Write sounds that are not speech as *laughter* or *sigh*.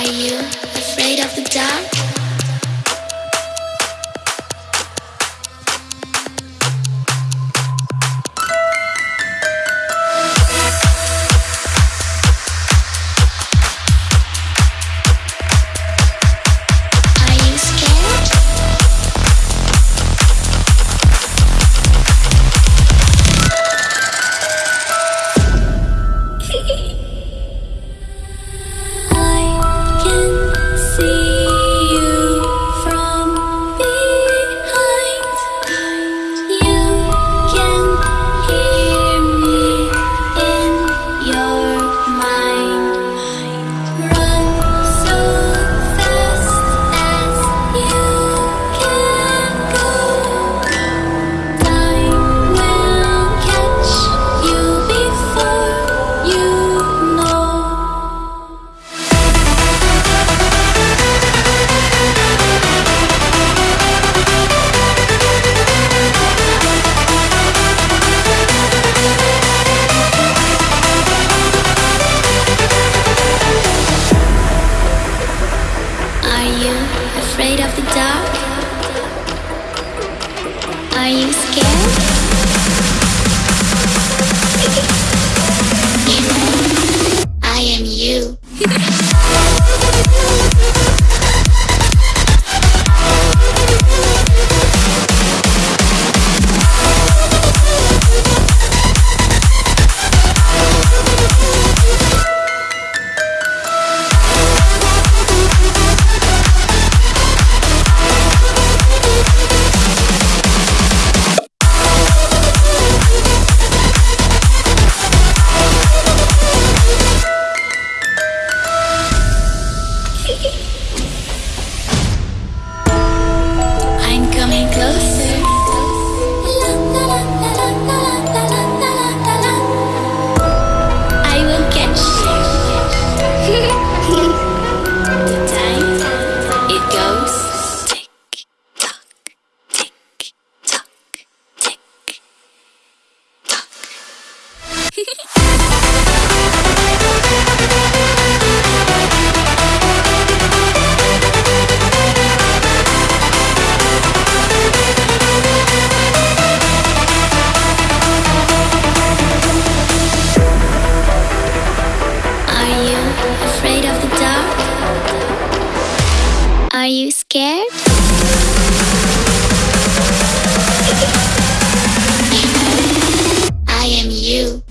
Are you afraid of the dark? Are you afraid of the dark? Are you scared? *laughs* I am you. *laughs* afraid of the dark? Are you scared? I am you.